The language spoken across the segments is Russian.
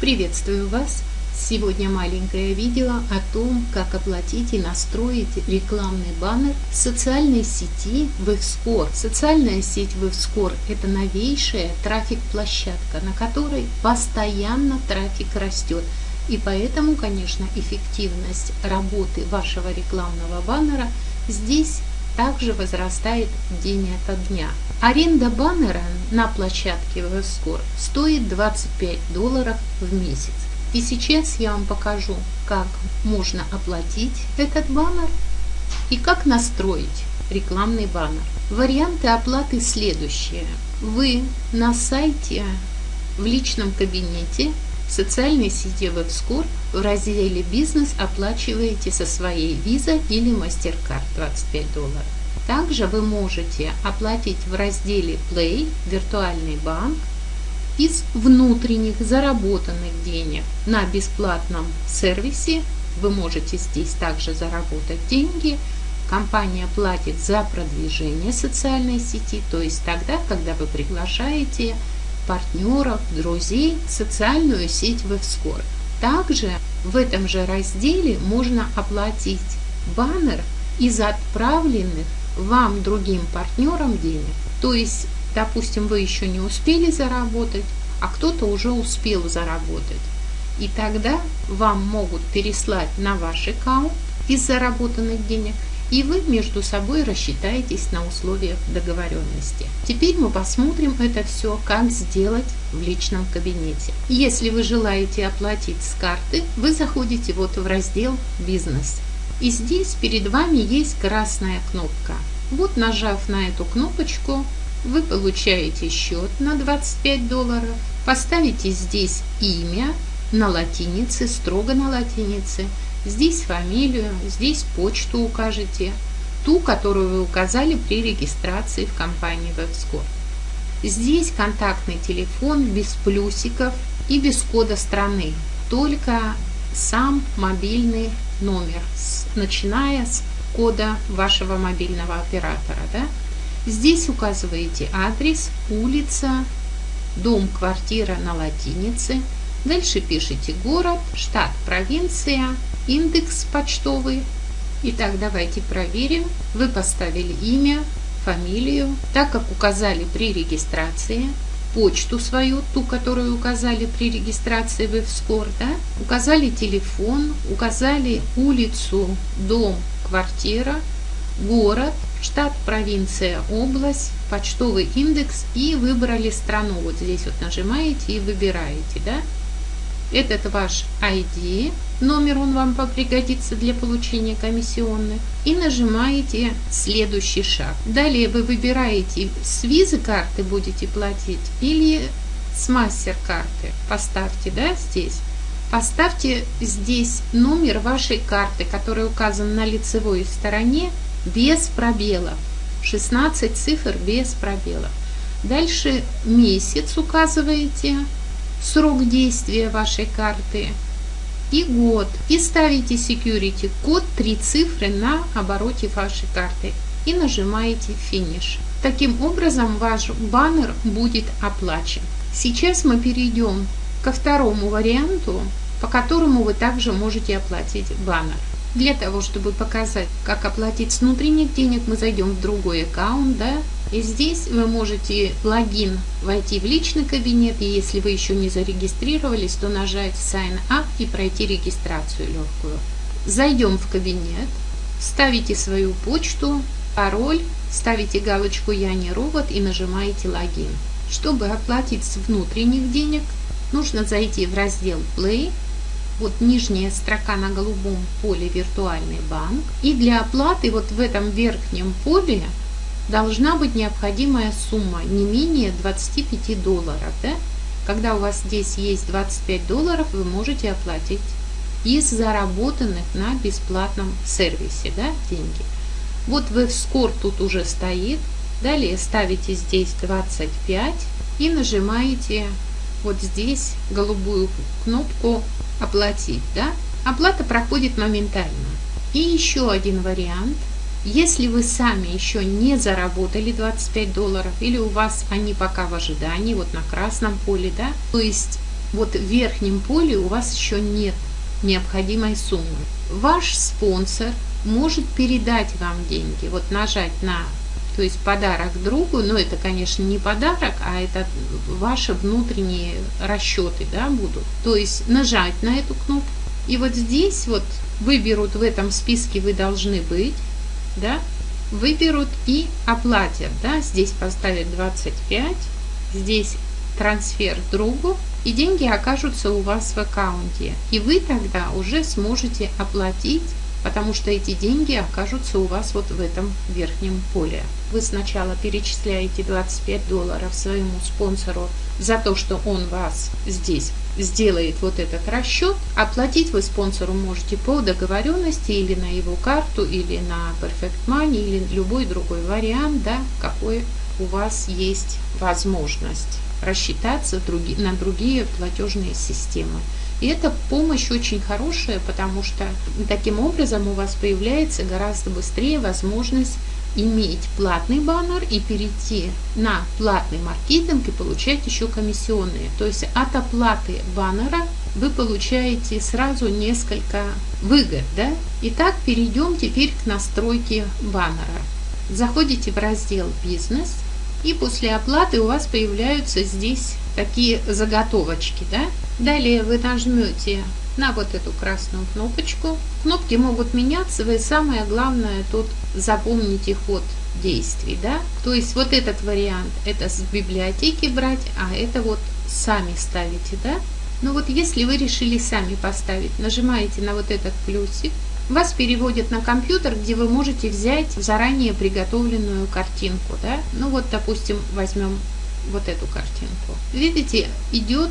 Приветствую вас! Сегодня маленькое видео о том, как оплатить и настроить рекламный баннер в социальной сети WebScore. Социальная сеть WebScore – это новейшая трафик-площадка, на которой постоянно трафик растет. И поэтому, конечно, эффективность работы вашего рекламного баннера здесь также возрастает день ото дня. Аренда баннера на площадке WebScore стоит 25 долларов в месяц. И сейчас я вам покажу, как можно оплатить этот баннер и как настроить рекламный баннер. Варианты оплаты следующие. Вы на сайте в личном кабинете в социальной сети WebScore в разделе «Бизнес» оплачиваете со своей Visa или MasterCard 25 долларов. Также вы можете оплатить в разделе Play «Виртуальный банк» из внутренних заработанных денег на бесплатном сервисе. Вы можете здесь также заработать деньги. Компания платит за продвижение социальной сети, то есть тогда, когда вы приглашаете партнеров, друзей социальную сеть WebScore. Также в этом же разделе можно оплатить баннер из отправленных вам другим партнерам денег. То есть Допустим, вы еще не успели заработать, а кто-то уже успел заработать. И тогда вам могут переслать на ваш аккаунт из заработанных денег, и вы между собой рассчитаетесь на условиях договоренности. Теперь мы посмотрим это все, как сделать в личном кабинете. Если вы желаете оплатить с карты, вы заходите вот в раздел «Бизнес». И здесь перед вами есть красная кнопка. Вот нажав на эту кнопочку, вы получаете счет на 25 долларов, поставите здесь имя на латинице, строго на латинице, здесь фамилию, здесь почту укажете, ту, которую вы указали при регистрации в компании WebScore. Здесь контактный телефон без плюсиков и без кода страны, только сам мобильный номер, начиная с кода вашего мобильного оператора. Да? Здесь указываете адрес, улица, дом, квартира на латинице. Дальше пишите город, штат, провинция, индекс почтовый. Итак, давайте проверим. Вы поставили имя, фамилию, так как указали при регистрации, почту свою, ту, которую указали при регистрации в Evscore, да? указали телефон, указали улицу, дом, квартира, город, штат, провинция, область, почтовый индекс и выбрали страну. Вот здесь вот нажимаете и выбираете, да? Этот ваш ID, номер он вам пригодится для получения комиссионных. И нажимаете следующий шаг. Далее вы выбираете с визы карты будете платить или с мастер карты. Поставьте, да, здесь. Поставьте здесь номер вашей карты, который указан на лицевой стороне без пробелов. 16 цифр без пробелов. Дальше месяц указываете, срок действия вашей карты и год. И ставите security код 3 цифры на обороте вашей карты и нажимаете финиш. Таким образом ваш баннер будет оплачен. Сейчас мы перейдем ко второму варианту, по которому вы также можете оплатить баннер. Для того, чтобы показать, как оплатить с внутренних денег, мы зайдем в другой аккаунт, да, и здесь вы можете логин войти в личный кабинет, и если вы еще не зарегистрировались, то нажать Sign Up и пройти регистрацию легкую. Зайдем в кабинет, ставите свою почту, пароль, ставите галочку «Я не робот» и нажимаете «Логин». Чтобы оплатить с внутренних денег, нужно зайти в раздел Play, вот нижняя строка на голубом поле «Виртуальный банк». И для оплаты вот в этом верхнем поле должна быть необходимая сумма не менее 25 долларов. Да? Когда у вас здесь есть 25 долларов, вы можете оплатить из заработанных на бесплатном сервисе да, деньги. Вот WebScore тут уже стоит. Далее ставите здесь 25 и нажимаете вот здесь голубую кнопку оплатить, да, оплата проходит моментально. И еще один вариант. Если вы сами еще не заработали 25 долларов или у вас они пока в ожидании, вот на красном поле, да, то есть вот в верхнем поле у вас еще нет необходимой суммы. Ваш спонсор может передать вам деньги. Вот нажать на, то есть подарок другу, но это, конечно, не подарок, а это ваши внутренние расчеты, да, будут. То есть нажать на эту кнопку. И вот здесь вот выберут в этом списке вы должны быть, да, выберут и оплатят, да, здесь поставят 25, здесь трансфер другу, и деньги окажутся у вас в аккаунте. И вы тогда уже сможете оплатить потому что эти деньги окажутся у вас вот в этом верхнем поле. Вы сначала перечисляете 25 долларов своему спонсору за то, что он вас здесь сделает вот этот расчет. Оплатить вы спонсору можете по договоренности или на его карту, или на Perfect Money, или любой другой вариант, да, какой у вас есть возможность рассчитаться на другие платежные системы. И эта помощь очень хорошая, потому что таким образом у вас появляется гораздо быстрее возможность иметь платный баннер и перейти на платный маркетинг и получать еще комиссионные. То есть от оплаты баннера вы получаете сразу несколько выгод. Да? Итак, перейдем теперь к настройке баннера. Заходите в раздел «Бизнес», и после оплаты у вас появляются здесь такие заготовочки. Да? Далее вы нажмете на вот эту красную кнопочку. Кнопки могут меняться, вы самое главное тут запомните ход действий. Да? То есть вот этот вариант это с библиотеки брать, а это вот сами ставите. Да? Но вот если вы решили сами поставить, нажимаете на вот этот плюсик, вас переводят на компьютер, где вы можете взять заранее приготовленную картинку. Да? Ну вот, допустим, возьмем вот эту картинку. Видите, идет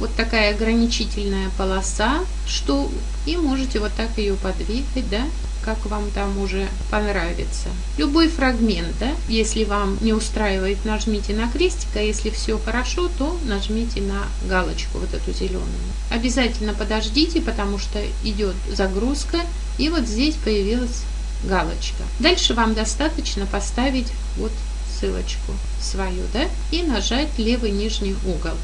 вот такая ограничительная полоса, что и можете вот так ее подвигать, да, как вам там уже понравится. Любой фрагмент, да, если вам не устраивает, нажмите на крестик, а если все хорошо, то нажмите на галочку вот эту зеленую. Обязательно подождите, потому что идет загрузка, и вот здесь появилась галочка. Дальше вам достаточно поставить вот ссылочку свою, да, и нажать левый нижний угол.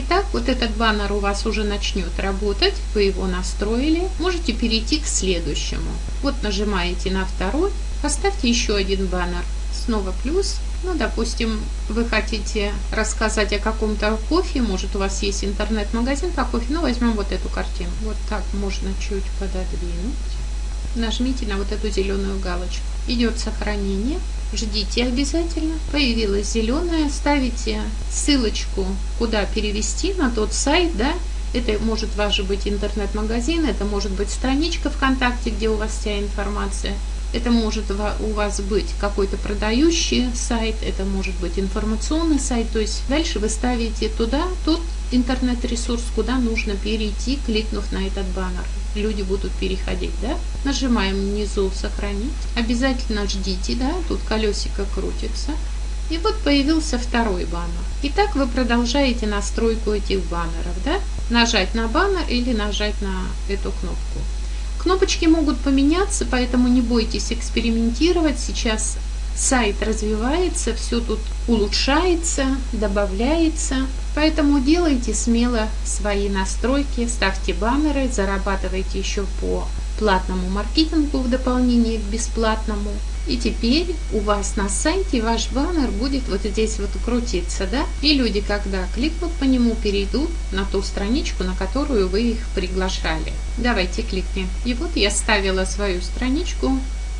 Итак, вот этот баннер у вас уже начнет работать, вы его настроили. Можете перейти к следующему. Вот нажимаете на второй, поставьте еще один баннер. Снова плюс. Ну, допустим, вы хотите рассказать о каком-то кофе, может у вас есть интернет-магазин по кофе, ну, возьмем вот эту картину. Вот так можно чуть пододвинуть. Нажмите на вот эту зеленую галочку. Идет сохранение ждите обязательно. Появилась зеленая, ставите ссылочку, куда перевести на тот сайт, да, это может ваш быть интернет-магазин, это может быть страничка ВКонтакте, где у вас вся информация. Это может у вас быть какой-то продающий сайт, это может быть информационный сайт. То есть дальше вы ставите туда тот интернет-ресурс, куда нужно перейти, кликнув на этот баннер люди будут переходить, да? Нажимаем внизу «Сохранить». Обязательно ждите, да, тут колесико крутится. И вот появился второй баннер. Итак, вы продолжаете настройку этих баннеров, да? Нажать на баннер или нажать на эту кнопку. Кнопочки могут поменяться, поэтому не бойтесь экспериментировать. Сейчас сайт развивается, все тут улучшается, добавляется. Поэтому делайте смело свои настройки, ставьте баннеры, зарабатывайте еще по платному маркетингу в дополнение к бесплатному. И теперь у вас на сайте ваш баннер будет вот здесь вот крутиться, да? И люди, когда кликнут по нему, перейдут на ту страничку, на которую вы их приглашали. Давайте кликнем. И вот я ставила свою страничку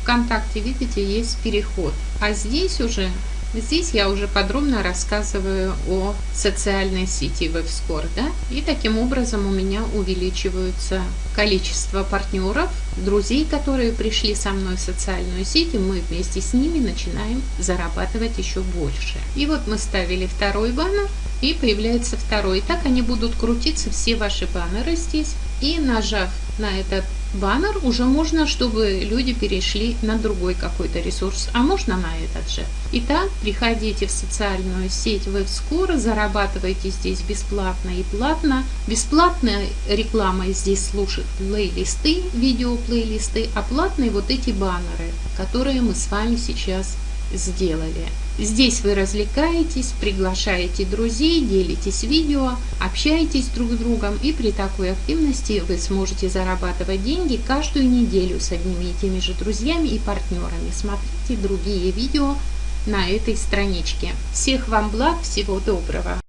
ВКонтакте, видите, есть переход. А здесь уже Здесь я уже подробно рассказываю о социальной сети WebScore. Да? И таким образом у меня увеличивается количество партнеров, друзей, которые пришли со мной в социальную сеть, и мы вместе с ними начинаем зарабатывать еще больше. И вот мы ставили второй баннер, и появляется второй. И так они будут крутиться все ваши баннеры здесь. И нажав на этот баннер, уже можно, чтобы люди перешли на другой какой-то ресурс, а можно на этот же. Итак, приходите в социальную сеть WebScore, зарабатывайте здесь бесплатно и платно. Бесплатная реклама здесь слушает плейлисты, видео плейлисты, а платные вот эти баннеры, которые мы с вами сейчас сделали. Здесь вы развлекаетесь, приглашаете друзей, делитесь видео, общаетесь друг с другом и при такой активности вы сможете зарабатывать деньги каждую неделю с одними и теми же друзьями и партнерами. Смотрите другие видео на этой страничке. Всех вам благ, всего доброго!